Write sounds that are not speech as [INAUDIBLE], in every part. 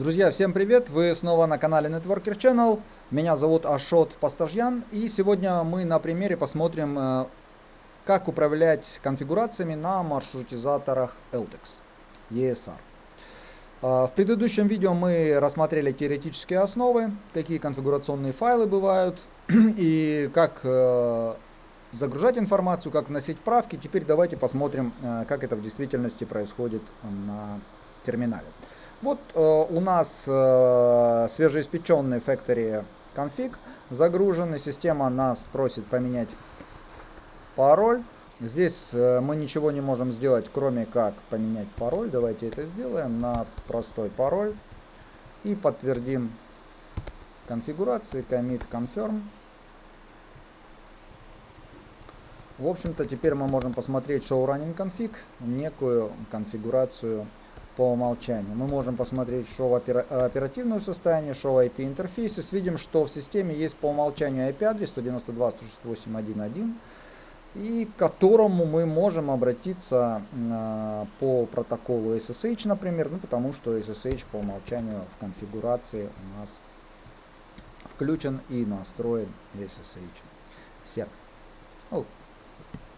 Друзья, всем привет! Вы снова на канале Networker Channel. Меня зовут Ашот Пастажьян. И сегодня мы на примере посмотрим, э, как управлять конфигурациями на маршрутизаторах LTEX ESR. Э, в предыдущем видео мы рассмотрели теоретические основы, какие конфигурационные файлы бывают [CLEARS THROAT] и как э, загружать информацию, как вносить правки. Теперь давайте посмотрим, как это в действительности происходит на терминале. Вот э, у нас э, свежеиспеченный Factory конфиг загружен, система нас просит поменять пароль. Здесь э, мы ничего не можем сделать, кроме как поменять пароль. Давайте это сделаем на простой пароль. И подтвердим конфигурации, commit, confirm. В общем-то, теперь мы можем посмотреть show running config, некую конфигурацию по умолчанию. Мы можем посмотреть шоу оперативное состояние, шоу IP интерфейсис. Видим, что в системе есть по умолчанию IP адрес 192.168.1.1 и к которому мы можем обратиться э, по протоколу SSH, например, ну, потому что SSH по умолчанию в конфигурации у нас включен и настроен SSH сервер. Ну,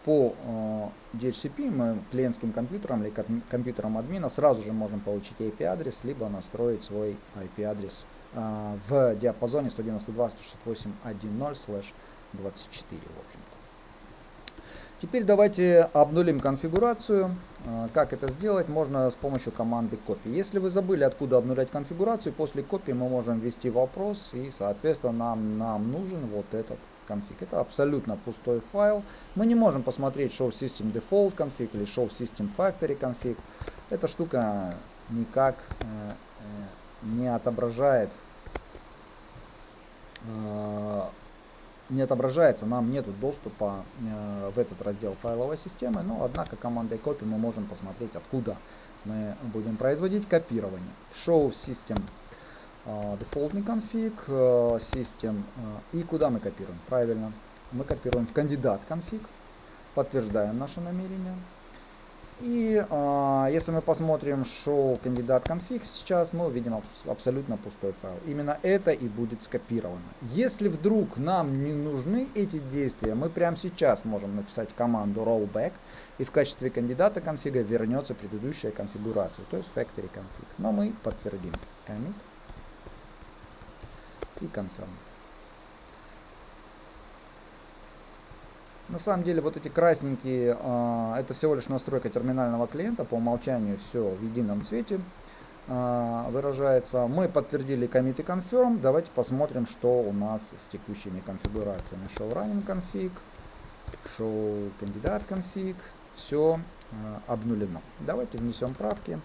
по э, DHCP мы клиентским компьютером или компьютером админа сразу же можем получить IP-адрес, либо настроить свой IP-адрес э, в диапазоне 192.168.1.0/24, в общем-то. Теперь давайте обнулим конфигурацию. Э, как это сделать? Можно с помощью команды copy. Если вы забыли, откуда обнулять конфигурацию, после копии мы можем ввести вопрос, и, соответственно, нам, нам нужен вот этот config. Это абсолютно пустой файл. Мы не можем посмотреть show system default config или show system factory config. Эта штука никак э, э, не отображает э, не отображается, нам нет доступа в этот раздел файловой системы, но однако командой copy мы можем посмотреть, откуда мы будем производить копирование. Show system дефолтный конфиг, систем. И куда мы копируем? Правильно, мы копируем в кандидат конфиг, подтверждаем наше намерение. И э, если мы посмотрим show кандидат конфиг сейчас, мы увидим аб абсолютно пустой файл. Именно это и будет скопировано. Если вдруг нам не нужны эти действия, мы прямо сейчас можем написать команду rollback, и в качестве кандидата конфига вернется предыдущая конфигурация, то есть factory config. Но мы подтвердим. Commit и confirm. На самом деле вот эти красненькие, э, это всего лишь настройка терминального клиента, по умолчанию все в едином цвете э, выражается. Мы подтвердили commit и confirm, давайте посмотрим, что у нас с текущими конфигурациями. Show running config, show кандидат config, все э, обнулено. Давайте внесем правки.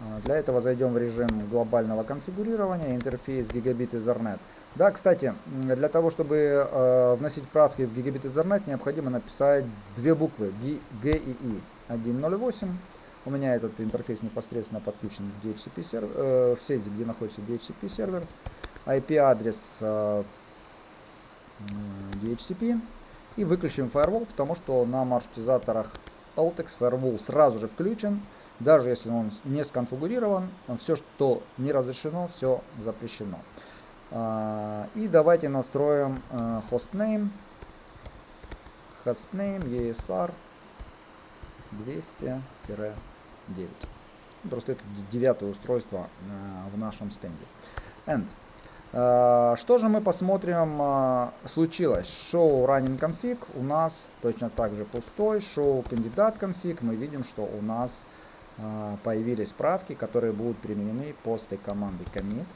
А, для этого зайдем в режим глобального конфигурирования, интерфейс Gigabit Ethernet. Да, кстати, для того, чтобы э, вносить правки в Gigabit Ethernet, необходимо написать две буквы G, G и I. 1.08. У меня этот интерфейс непосредственно подключен к DHCP сервер, э, в сети, где находится DHCP сервер. IP-адрес э, DHCP. И выключим firewall, потому что на маршрутизаторах Altex firewall сразу же включен. Даже если он не сконфигурирован, все, что не разрешено, все запрещено. А, и давайте настроим hostname, hostname ESR 200-9. Просто это девятое устройство э, в нашем стенде. End. А, что же мы посмотрим а, случилось? Show running config у нас точно так же пустой. Show кандидат config мы видим, что у нас появились правки, которые будут применены после команды commit.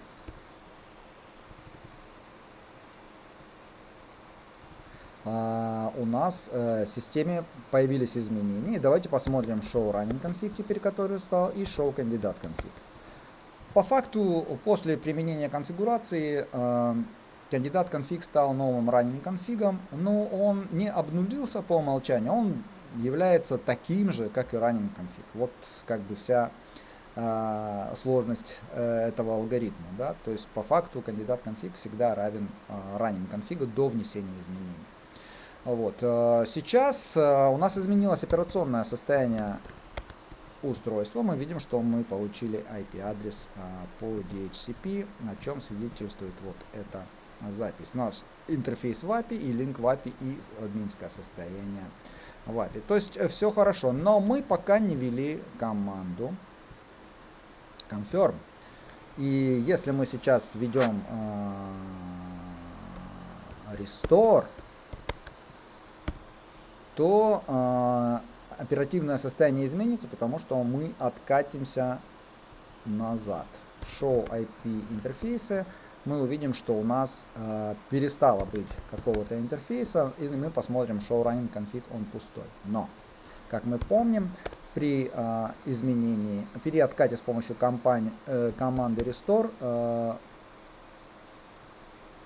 Uh, у нас uh, в системе появились изменения. Давайте посмотрим show running config теперь, который стал, и show кандидат config. По факту, после применения конфигурации, uh, кандидат конфиг стал новым running конфигом, но он не обнулился по умолчанию, он является таким же, как и running config. Вот как бы вся э, сложность э, этого алгоритма. Да? То есть по факту кандидат конфиг всегда равен э, running конфигу до внесения изменений. Вот. Э, сейчас э, у нас изменилось операционное состояние устройства, мы видим, что мы получили IP-адрес а, по DHCP, о чем свидетельствует вот эта запись. Наш интерфейс в API и линк в API и админское состояние API. То есть э, все хорошо, но мы пока не ввели команду confirm. И если мы сейчас введем э, restore, то э, оперативное состояние изменится, потому что мы откатимся назад. Show IP интерфейсы, мы увидим, что у нас э, перестало быть какого-то интерфейса, и мы посмотрим show running config, он пустой. Но, как мы помним, при э, изменении, при откате с помощью компании, э, команды restore, э,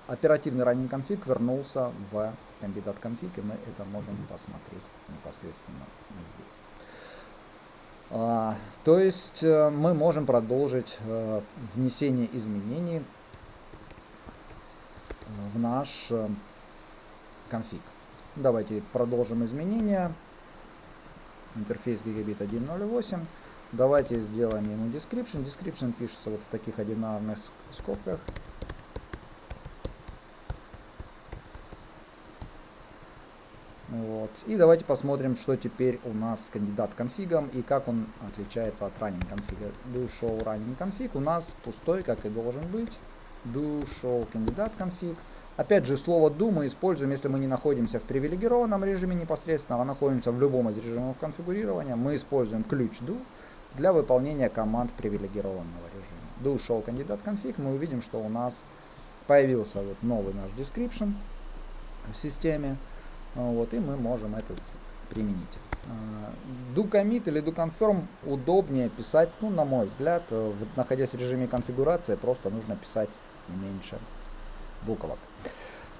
оперативный running config вернулся в кандидат конфиг, и мы это можем посмотреть непосредственно здесь. А, то есть э, мы можем продолжить э, внесение изменений в наш э, конфиг. Давайте продолжим изменения. Интерфейс гигабит 1.08. Давайте сделаем ему description. Description пишется вот в таких одинарных скобках. Вот. И давайте посмотрим, что теперь у нас с кандидат конфигом и как он отличается от running конфига. Do show running config у нас пустой, как и должен быть. Do show кандидат конфиг. Опять же, слово do мы используем, если мы не находимся в привилегированном режиме непосредственно, а находимся в любом из режимов конфигурирования. Мы используем ключ do для выполнения команд привилегированного режима. Do show кандидат конфиг. Мы увидим, что у нас появился вот новый наш description в системе. Вот, и мы можем этот применить. Do commit или do confirm удобнее писать, ну, на мой взгляд, э, находясь в режиме конфигурации, просто нужно писать меньше буквок.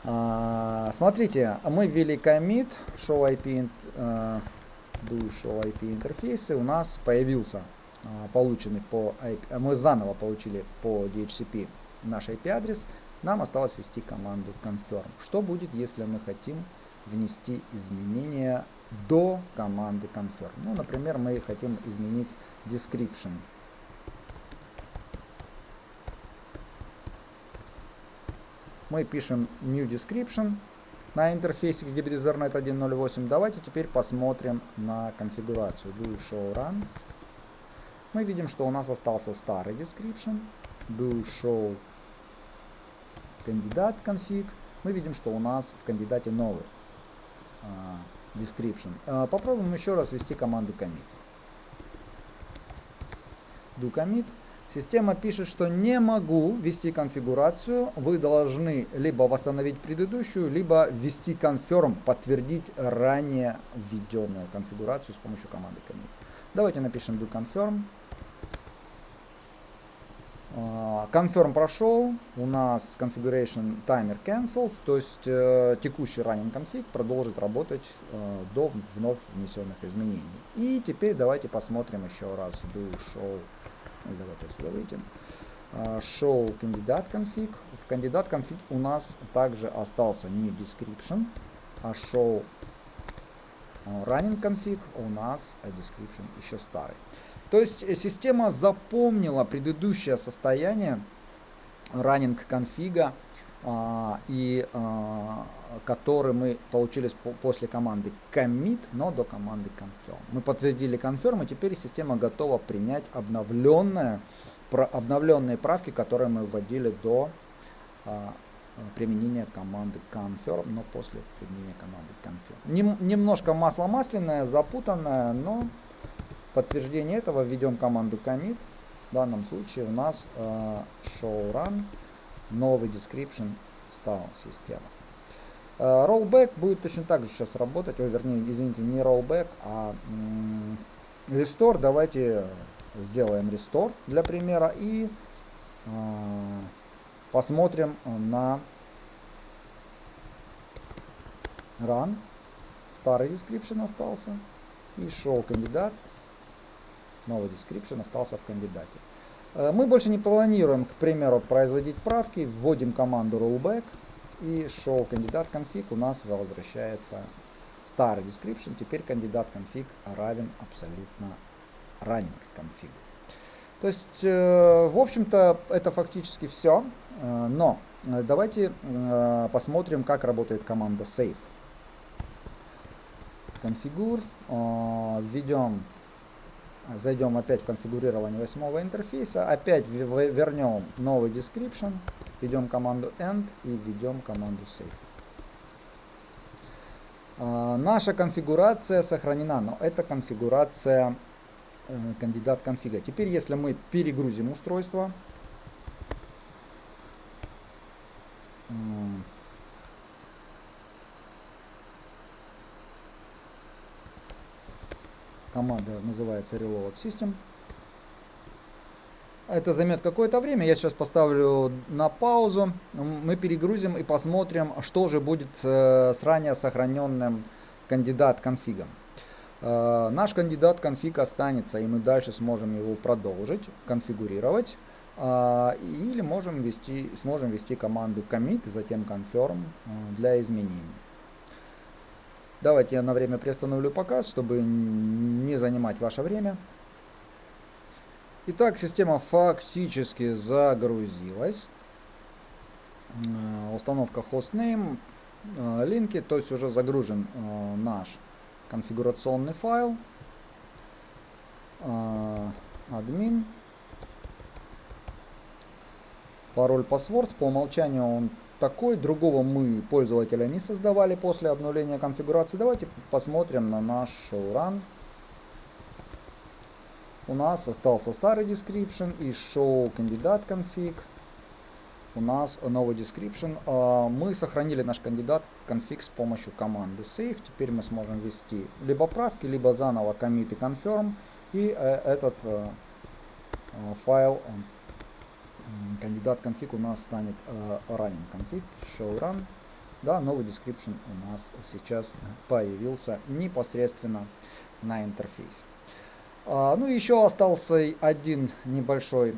А, смотрите, мы ввели commit, show IP, uh, do show IP интерфейсы, у нас появился uh, полученный по IP, мы заново получили по DHCP наш IP адрес, нам осталось ввести команду confirm. Что будет, если мы хотим внести изменения до команды confirm. Ну, например, мы хотим изменить description. Мы пишем new description на интерфейсе GBDZernet 1.08. Давайте теперь посмотрим на конфигурацию. Do show run. Мы видим, что у нас остался старый description. Do show кандидат config. Мы видим, что у нас в кандидате новый. А, description. А, попробуем еще раз ввести команду commit. Do commit. Система пишет, что не могу ввести конфигурацию. Вы должны либо восстановить предыдущую, либо ввести confirm, подтвердить ранее введенную конфигурацию с помощью команды commit. Давайте напишем do confirm. Confirm прошел, у нас configuration timer cancelled, то есть э, текущий running config продолжит работать э, до вновь внесенных изменений. И теперь давайте посмотрим еще раз do show, давайте отсюда выйдем. Show кандидат config. В кандидат config у нас также остался new description, а show running config у нас description еще старый. То есть э, система запомнила предыдущее состояние running конфига, а, и а, который мы получили по, после команды commit, но до команды confirm. Мы подтвердили confirm, и теперь система готова принять обновленное, про, обновленные правки, которые мы вводили до а, применения команды confirm, но после применения команды confirm. Нем, немножко масло масляное, запутанное, но подтверждение этого введем команду commit. В данном случае у нас show run, новый description встал система. Э, rollback будет точно так же сейчас работать, ой, вернее, извините, не rollback, а restore. Давайте сделаем restore для примера и э, посмотрим на run. Старый description остался и show кандидат новый description остался в кандидате. Э, мы больше не планируем, к примеру, производить правки, вводим команду rollback и show кандидат config у нас возвращается старый description. Теперь кандидат config равен абсолютно running config. То есть, э, в общем-то, это фактически все. Э, но давайте посмотрим, как работает команда save. Конфигур. Введем, зайдем опять в конфигурирование восьмого интерфейса. Опять вернем новый description. Введем команду end и введем команду save. Наша конфигурация сохранена, но это конфигурация Э, кандидат конфига. Теперь, если мы перегрузим устройство, команда называется Reload System. Это займет какое-то время. Я сейчас поставлю на паузу. Мы перегрузим и посмотрим, что же будет э, с ранее сохраненным кандидат конфигом. Э, наш кандидат конфиг останется, и мы дальше сможем его продолжить, конфигурировать. Э, или можем ввести, сможем ввести команду commit, затем confirm для изменений. Давайте я на время приостановлю показ, чтобы не занимать ваше время. Итак, система фактически загрузилась. Установка hostname, линки, то есть уже загружен наш конфигурационный файл, админ, пароль, паспорт. По умолчанию он такой, другого мы пользователя не создавали после обновления конфигурации. Давайте посмотрим на наш showrun. У нас остался старый description и show кандидат конфиг у нас новый description. А, мы сохранили наш кандидат конфиг с помощью команды save. Теперь мы сможем ввести либо правки, либо заново commit и confirm. И э, этот э, э, файл кандидат конфиг у нас станет running config show run. Да, новый description у нас сейчас появился непосредственно на интерфейсе. А, ну еще остался один небольшой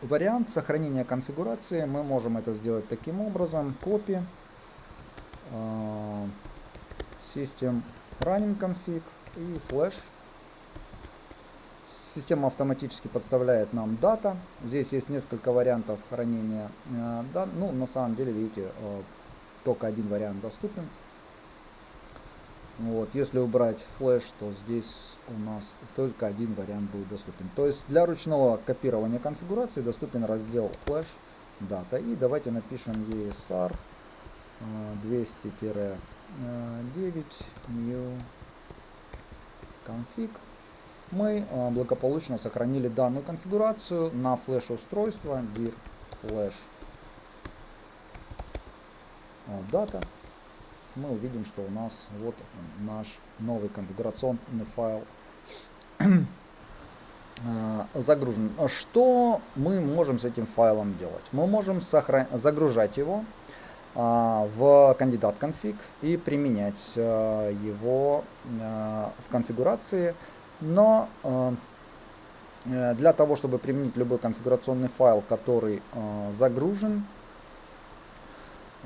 вариант сохранения конфигурации. Мы можем это сделать таким образом. Copy а, System Running Config и Flash. Система автоматически подставляет нам дата. Здесь есть несколько вариантов хранения. А, да, ну, на самом деле, видите, только один вариант доступен. Вот, если убрать флеш, то здесь у нас только один вариант будет доступен. То есть для ручного копирования конфигурации доступен раздел флеш дата. И давайте напишем ESR 200-9 new config. Мы а, благополучно сохранили данную конфигурацию на флеш устройство dir flash data мы увидим, что у нас вот наш новый конфигурационный файл [CLEARS THROAT] э, загружен. Что мы можем с этим файлом делать? Мы можем загружать его в кандидат конфиг и применять его в конфигурации, но для того, чтобы применить любой конфигурационный файл, который загружен,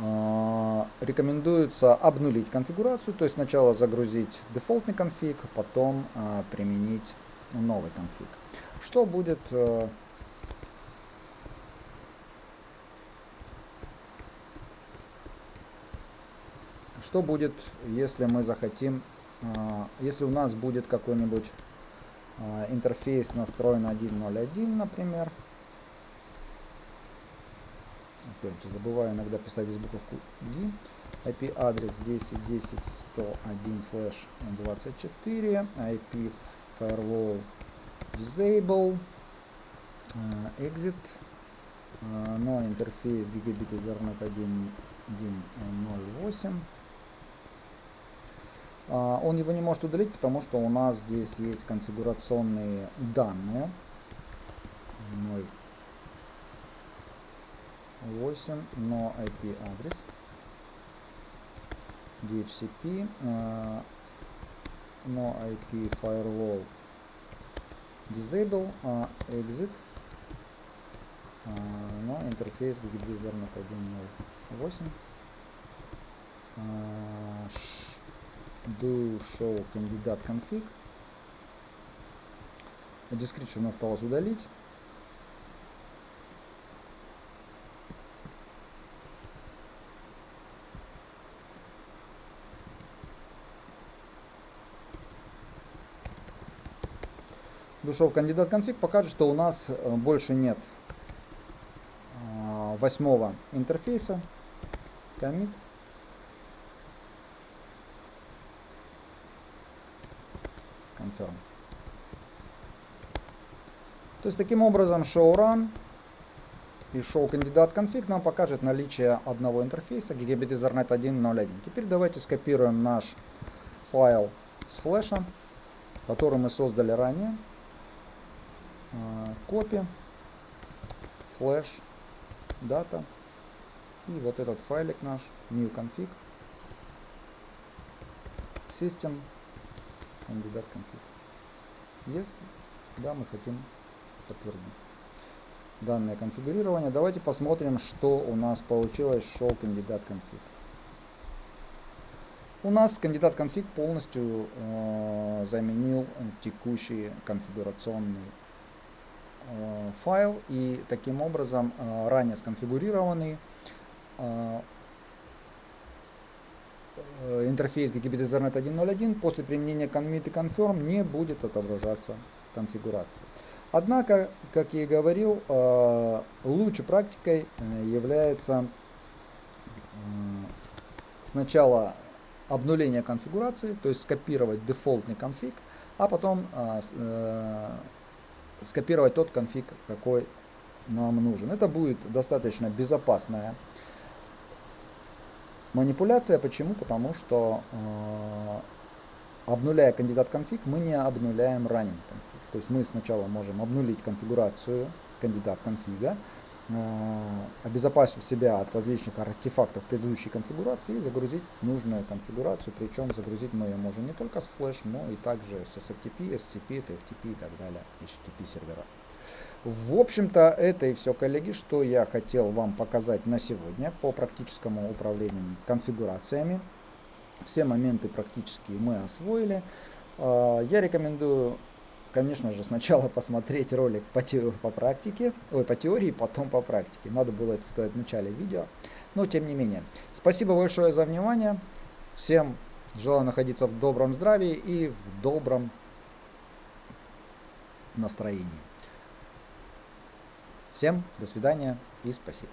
а, рекомендуется обнулить конфигурацию, то есть сначала загрузить дефолтный конфиг, потом применить новый конфиг. Что будет э, Что будет, если мы захотим, если у нас будет какой-нибудь интерфейс настроен 1.0.1, например, Опять же, забываю иногда писать здесь буковку D. IP адрес 10.10.101/24, IP firewall disable, uh, exit, no интерфейс Gigabit Ethernet 1.1.08. Uh, он его не может удалить, потому что у нас здесь есть конфигурационные данные. 0 8, но IP адрес, DHCP, uh, no IP firewall disable, uh, exit, no интерфейс Gigabit Ethernet 1.0.8, uh, do show candidate config, description осталось удалить. Душов кандидат конфиг покажет, что у нас э, больше нет а, восьмого интерфейса. Commit. Confirm. То есть таким образом show run и show кандидат конфиг нам покажет наличие одного интерфейса Gigabit Ethernet 1.0.1. Теперь давайте скопируем наш файл с флешем, который мы создали ранее. Копи, флеш, дата. И вот этот файлик наш, new config, system, кандидат config. Если да, мы хотим подтвердить данное конфигурирование. Давайте посмотрим, что у нас получилось show кандидат config. У нас кандидат конфиг полностью э, заменил текущий конфигурационный э, файл и таким образом э, ранее сконфигурированный э интерфейс Gigabit Ethernet 1.0.1 после применения commit и confirm не будет отображаться в конфигурации. Однако, как я и говорил, э, лучшей практикой э, является сначала обнуление конфигурации, то есть скопировать дефолтный конфиг, а потом скопировать тот конфиг, какой нам нужен. Это будет достаточно безопасная манипуляция. Почему? Потому что обнуляя кандидат конфиг, мы не обнуляем ранен конфиг. То есть мы сначала можем обнулить конфигурацию кандидат конфига, э, обезопасив себя от различных артефактов предыдущей конфигурации и загрузить нужную конфигурацию. Причем загрузить мы ее можем не только с флеш, но и также с SFTP, SCP, TFTP и так далее, HTTP сервера. В общем-то, это и все, коллеги, что я хотел вам показать на сегодня по практическому управлению конфигурациями. Все моменты практически мы освоили. А, я рекомендую, конечно же, сначала [LAUGHS] посмотреть ролик по, те, по практике, ой, по теории, потом по практике. Надо было это сказать в начале видео, но тем не менее. Спасибо большое за внимание. Всем желаю находиться в добром здравии и в добром настроении. Всем до свидания и спасибо.